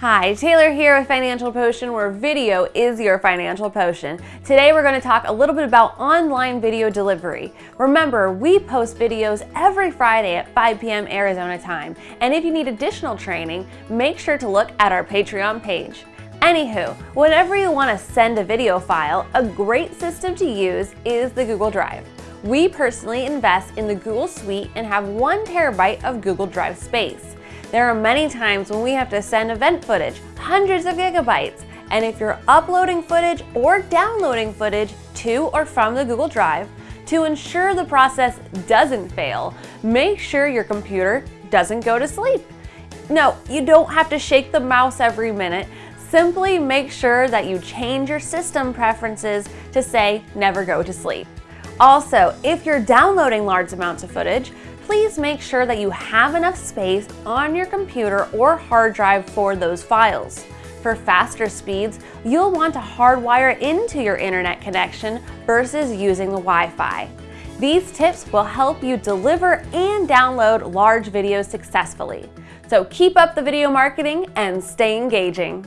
Hi, Taylor here with Financial Potion, where video is your financial potion. Today we're going to talk a little bit about online video delivery. Remember, we post videos every Friday at 5 p.m. Arizona time, and if you need additional training, make sure to look at our Patreon page. Anywho, whenever you want to send a video file, a great system to use is the Google Drive. We personally invest in the Google Suite and have one terabyte of Google Drive space. There are many times when we have to send event footage, hundreds of gigabytes, and if you're uploading footage or downloading footage to or from the Google Drive, to ensure the process doesn't fail, make sure your computer doesn't go to sleep. No, you don't have to shake the mouse every minute. Simply make sure that you change your system preferences to say never go to sleep. Also, if you're downloading large amounts of footage, please make sure that you have enough space on your computer or hard drive for those files. For faster speeds, you'll want to hardwire into your internet connection versus using the Wi-Fi. These tips will help you deliver and download large videos successfully. So keep up the video marketing and stay engaging.